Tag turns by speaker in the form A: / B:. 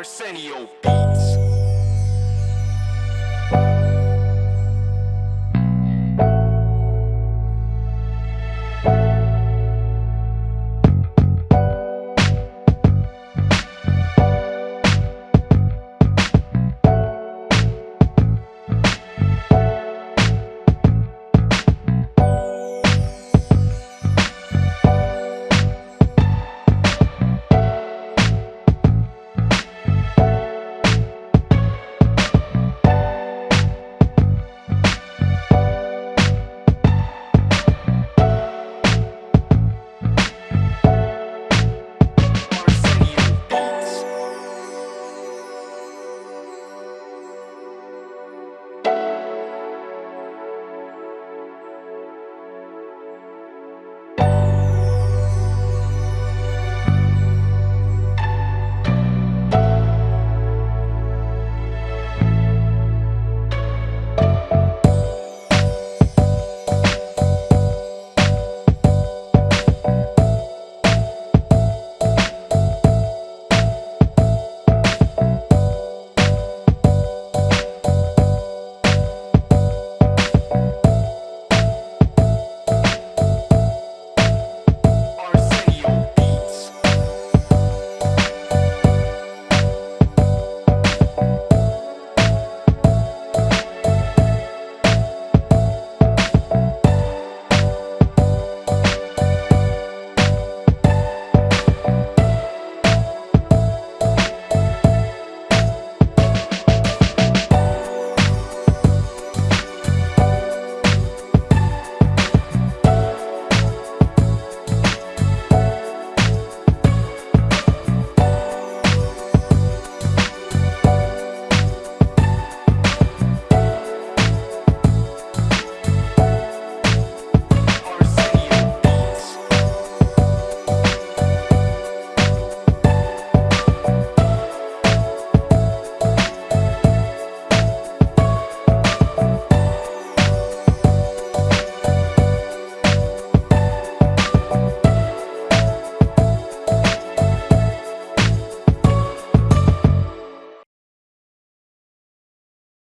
A: Arsenio Beats.